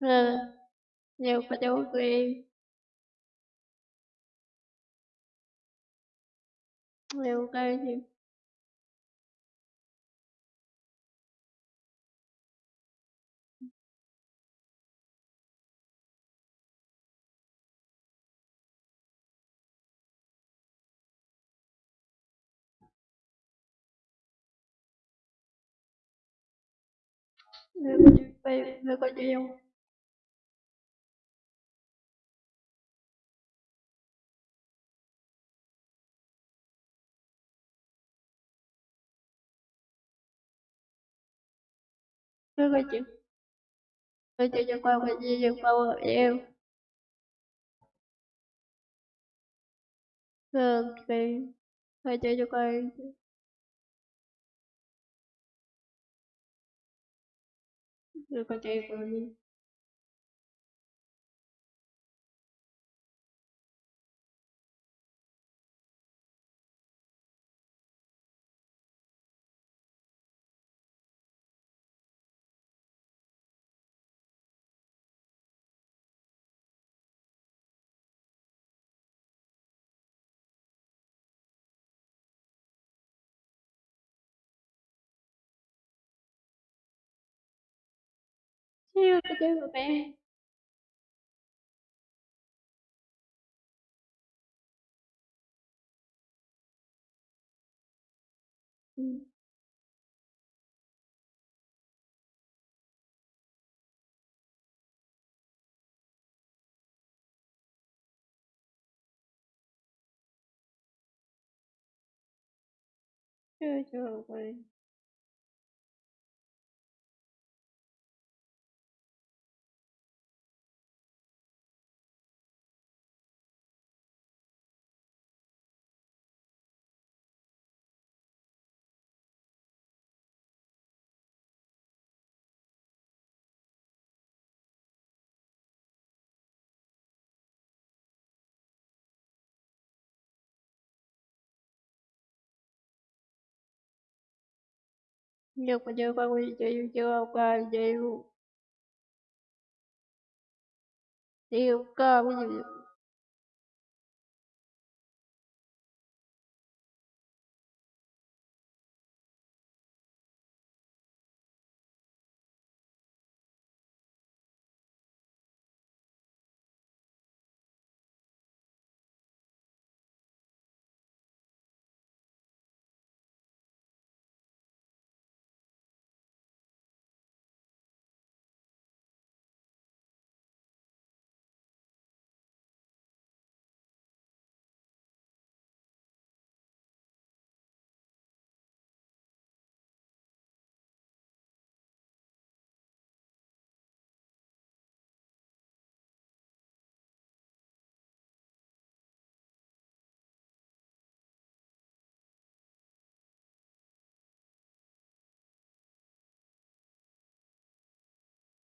Ờ, nhiều có chú của em. Nhiều cây thì nhiều có chữ nhiều, có không? Cứ có chữ có chữ cho qua có chữ cho qua hợp em. Ờ, thì có chữ cho qua nhiều có chữ Yêu em chơi có mẹ. của em ừ. nhiều cho qua em nhiều có chữ qua có chữ cho qua chữ nhiều có ví dụ